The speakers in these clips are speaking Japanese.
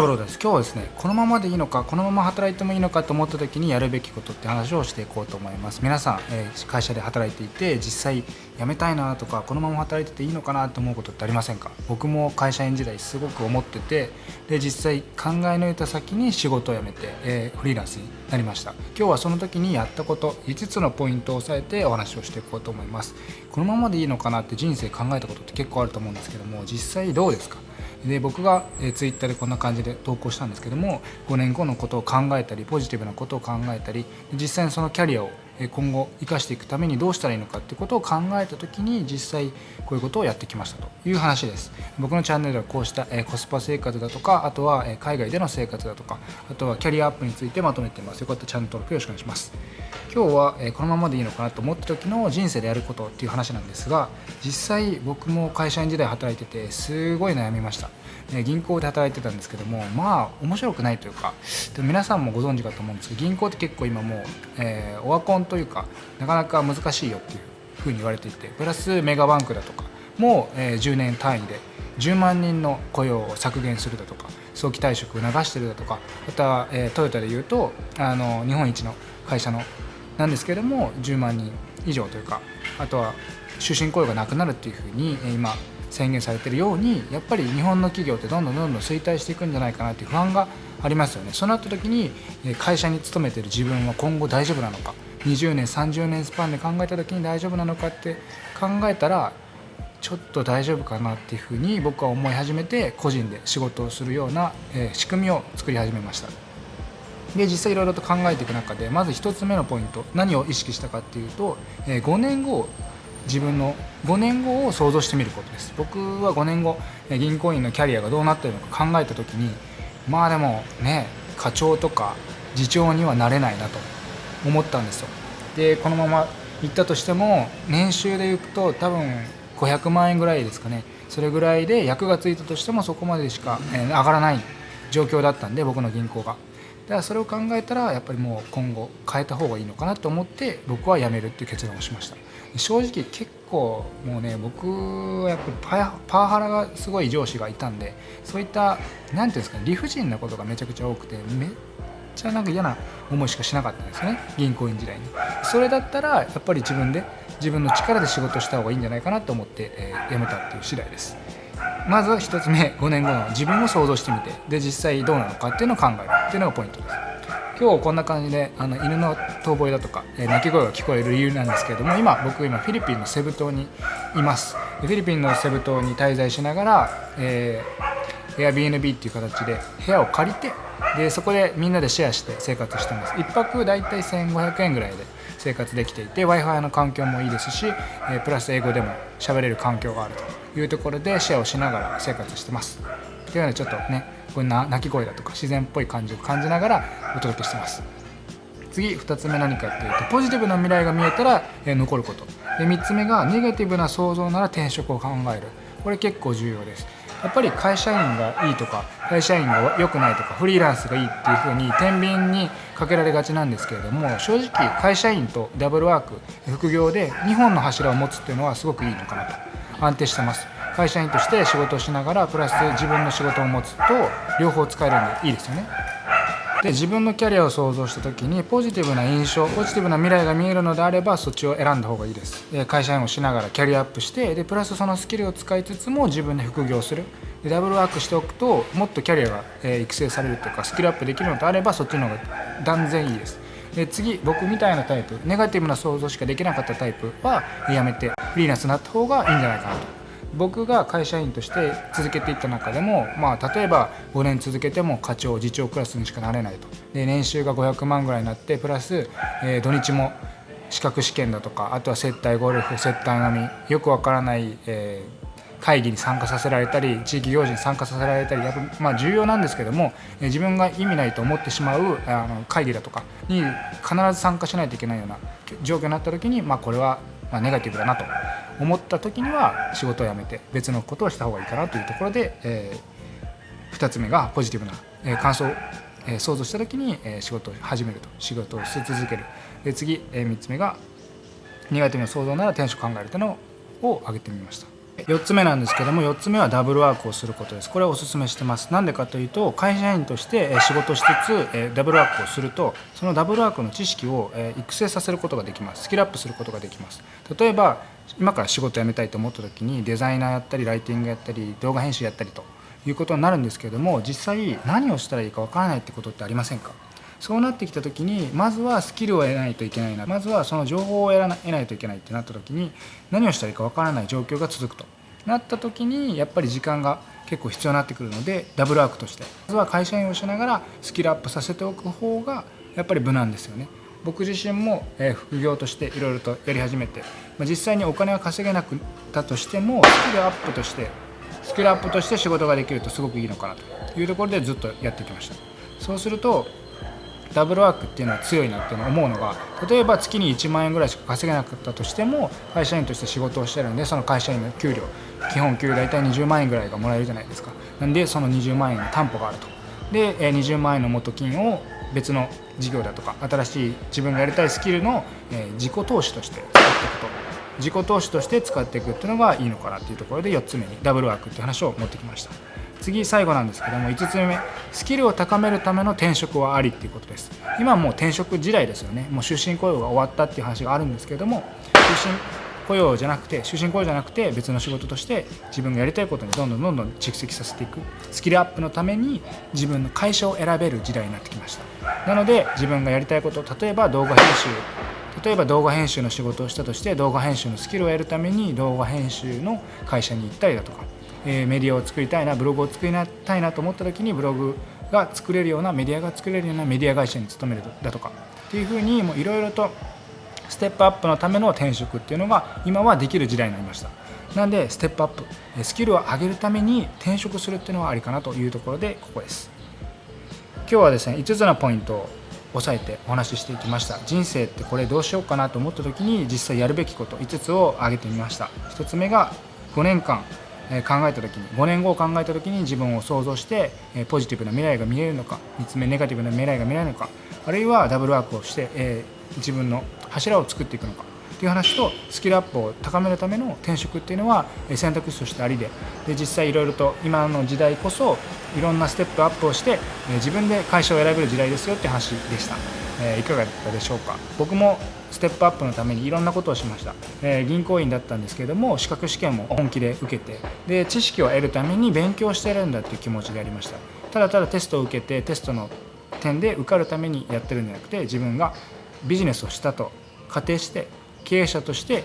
ブロです。今日はですねこのままでいいのかこのまま働いてもいいのかと思った時にやるべきことって話をしていこうと思います。皆さん、えー、会社で働いていて実際辞めたいなとかこのまま働いてていいのかなと思うことってありませんか？僕も会社員時代すごく思っててで実際考え抜いた先に仕事を辞めて、えー、フリーランスになりました。今日はその時にやったこと5つのポイントを押さえてお話をしていこうと思います。このままでいいのかなって人生考えたことって結構あると思うんですけども実際どうですか？で僕が、えー、ツイッターでこんな感じで投稿したんですけども5年後のことを考えたりポジティブなことを考えたり実際にそのキャリアを今後生かしていくためにどうしたらいいのかってことを考えた時に実際こういうことをやってきましたと。いう話です。僕のチャンネルではこうしたコスパ生活だとかあとは海外での生活だとかあとはキャリアアップについてまとめています。よかったらチャンネル登録よろしくお願いします。今日はこのままでいいのかなと思った時の人生でやることっていう話なんですが実際僕も会社員時代働いててすごい悩みました。銀行で働いてたんですけどもまあ面白くないというかで皆さんもご存知かと思うんですけど銀行って結構今もう、えー、オワコンというかなかなか難しいよっていうふうに言われていてプラスメガバンクだとかもう、え、10年単位で10万人の雇用を削減するだとか早期退職を流してるだとかまた、え、トヨタでいうとあの日本一の会社のなんですけれども10万人以上というかあとは終身雇用がなくなるっていうふうに今宣言されてるようにやっぱり日本の企業ってどんどんどんどん衰退していくんじゃないかなっていう不安がありますよねそうなった時に会社に勤めてる自分は今後大丈夫なのか20年30年スパンで考えた時に大丈夫なのかって考えたらちょっと大丈夫かなっていうふうに僕は思い始めて個人で仕事をするような仕組みを作り始めましたで実際いろいろと考えていく中でまず1つ目のポイント何を意識したかっていうとえ5年後自分の5年後を想像してみることです。僕は5年後銀行員のキャリアがどうなってるのか考えた時にまあでもね課長とか次長にはなれないなと思ったんですよ。でこのまま行ったとしても年収でいくと多分500万円ぐらいですかね。それぐらいで役がついたとしてもそこまでしか上がらない状況だったんで僕の銀行が。だからそれを考えたらやっぱりもう今後変えた方がいいのかなと思って僕は辞めるっていう決断をしました。正直結構もうね僕はやっぱりパワハラがすごい上司がいたんでそういった何ていうんですかね理不尽なことがめちゃくちゃ多くてめっちゃなんか嫌な思いしかしなかったんですね銀行員時代に。それだったらやっぱり自分で自分の力で仕事した方がいいんじゃないかなと思って、えー、辞めたっていう次第です。まずは1つ目5年後の自分を想像してみてで実際どうなのかっていうのを考えるっていうのがポイントです。今日こんな感じであの犬の遠吠えだとか、え、鳴き声が聞こえる理由なんですけれども今僕今フィリピンのセブ島にいます。フィリピンのセブ島に滞在しながら、えー、Airbnb っていう形で部屋を借りてでそこでみんなでシェアして生活してます。1泊大体1500円ぐらいで生活できていて w i f i の環境もいいですし、え、プラス英語でも喋れる環境があるというところでシェアをしながら生活してます。というのでちょっとねこれ鳴き声だとか自然っぽい感じを感じながらお届けしてます。次2つ目何かっていうとポジティブな未来が見えたら、え残ること。で3つ目がネガティブな想像なら転職を考える。これ結構重要です。やっぱり会社員がいいとか会社員が良くないとかフリーランスがいいっていうふうに天秤にかけられがちなんですけれども正直会社員とダブルワーク副業で2本の柱を持つっていうのはすごくいいのかなと。安定してます。会社員として仕事をしながらプラス自分の仕事を持つと両方使えるんでいいですよね。で自分のキャリアを想像した時にポジティブな印象ポジティブな未来が見えるのであればそっちを選んだ方がいいです。で会社員をしながらキャリアアップしてでプラスそのスキルを使いつつも自分で副業する。でダブルワークしておくともっとキャリアが、え育成されるというかスキルアップできるのであればそっちの方が断然いいです。で次僕みたいなタイプネガティブな想像しかできなかったタイプはやめてフリーランスになった方がいいんじゃないかなと。僕が会社員として続けていった中でも、まあ、例えば5年続けても課長次長クラスにしかなれないと。で年収が500万ぐらいになってプラス、えー、土日も資格試験だとかあとは接待ゴルフ接待飲みよくわからない、えー、会議に参加させられたり地域行事に参加させられたりやっぱ、まあ、重要なんですけども、えー、自分が意味ないと思ってしまうあの会議だとかに必ず参加しないといけないような状況になった時に、まあ、これはまネガティブだなと。思った時には仕事を辞めて別のことをした方がいいかなというところで、えー、2つ目がポジティブな、えー、感想を、えー、想像した時に、えー、仕事を始めると仕事をし続けるで次、えー、3つ目がネガティブな想像なら転職考えるというのを挙げてみました。4つ目なんですけども4つ目はダブルワークをすることです。これはおすすめしてます。なんでかというと会社員として仕事しつつダブルワークをするとそのダブルワークの知識を育成させることができます。スキルアップすることができます。例えば今から仕事辞めたいと思った時にデザイナーやったりライティングやったり動画編集やったりということになるんですけれども実際何をしたらいいかわからないってことってありませんか？そうなってきた時にまずはスキルを得ないといけないな。まずはその情報を得ないといけないってなった時に何をしたらいいかわからない状況が続くと。なった時にやっぱり時間が結構必要になってくるのでダブルワークとして。まずは会社員をしながらスキルアップさせておく方がやっぱり無難ですよね。僕自身も副業としていろいろとやり始めて実際にお金は稼げなくたとしてもスキルアップとしてスキルアップとして仕事ができるとすごくいいのかなというところでずっとやってきました。そうするとダブルワークっていうのは強いなっていうのを思うのが例えば月に1万円ぐらいしか稼げなかったとしても会社員として仕事をしてるんでその会社員の給料基本給大体20万円ぐらいがもらえるじゃないですか。なんでその20万円の担保があると。で20万円の元金を別の事業だとか新しい自分がやりたいスキルの自己投資として使っていくと自己投資として使っていくっていうのがいいのかなっていうところで4つ目にダブルワークっていう話を持ってきました。次最後なんですけども5つ目スキルを高めるための転職はありっていうことです。今はもう転職時代ですよね。もう終身雇用が終わったっていう話があるんですけども終身雇用じゃなくて終身雇用じゃなくて別の仕事として自分がやりたいことにどんどんどんどん蓄積させていく。スキルアップのために自分の会社を選べる時代になってきました。なので自分がやりたいこと例えば動画編集例えば動画編集の仕事をしたとして動画編集のスキルを得るために動画編集の会社に行ったりだとかえメディアを作りたいなブログを作りたいなと思った時にブログが作れるようなメディアが作れるようなメディア会社に勤めるだとかっていうふうにいろいろとステップアップのための転職っていうのが今はできる時代になりましたなんでステップアップスキルを上げるために転職するっていうのはありかなというところでここです今日はですね5つのポイントを押さえてお話ししていきました人生ってこれどうしようかなと思った時に実際やるべきこと5つを挙げてみました1つ目が5年間考えた時に5年後を考えた時に自分を想像してポジティブな未来が見えるのか3つ目ネガティブな未来が見えるのかあるいはダブルワークをして、自分の柱を作っていくのかっていう話とスキルアップを高めるための転職っていうのは選択肢としてありでで実際いろいろと今の時代こそいろんなステップアップをして自分で会社を選べる時代ですよって話でした、えいかがだったでしょうか？僕もステップアップのためにいろんなことをしました、えー、銀行員だったんですけども資格試験も本気で受けてで知識を得るために勉強してるんだっていう気持ちでやりました。ただただテストを受けてテストの点で受かるためにやってるんじゃなくて自分がビジネスをしたと仮定して経営者として、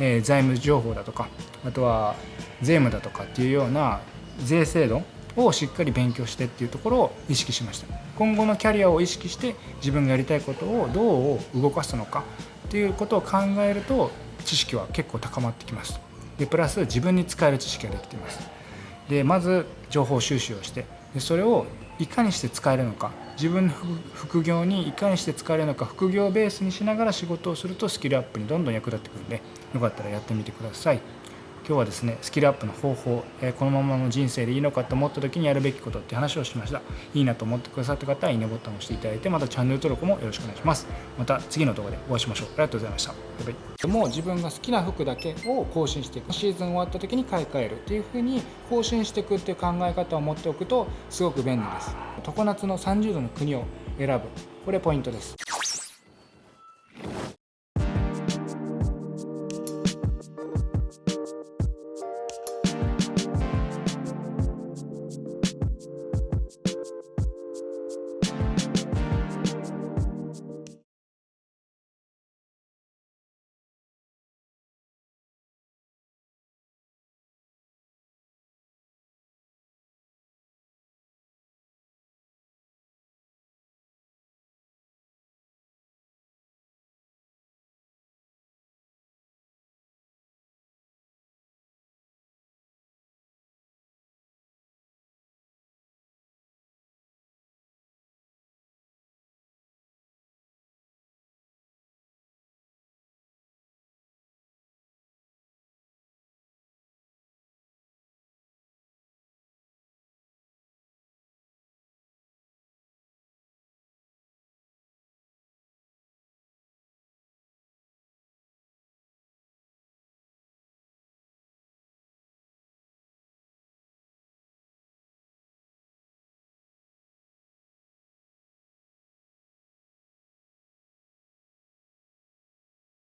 えー、財務情報だとかあとは税務だとかっていうような税制度をしっかり勉強してっていうところを意識しました。今後のキャリアを意識して自分がやりたいことをどう動かすのかっていうことを考えると知識は結構高まってきます。でプラス自分に使える知識ができています。でまず情報収集をしてでそれをいかにして使えるのか。自分の副業にいかにして使えるのか。副業ベースにしながら仕事をするとスキルアップにどんどん役立ってくるんでよかったらやってみてください。今日はですねスキルアップの方法、えー、このままの人生でいいのかと思った時にやるべきことって話をしました。いいなと思ってくださった方はいいねボタンを押していただいてまたチャンネル登録もよろしくお願いします。また次の動画でお会いしましょう。ありがとうございました。バイバイ。もう自分が好きな服だけを更新していく。シーズン終わった時に買い替えるっていう風に更新していくっていう考え方を持っておくとすごく便利です。常夏の30度の国を選ぶ。これポイントです。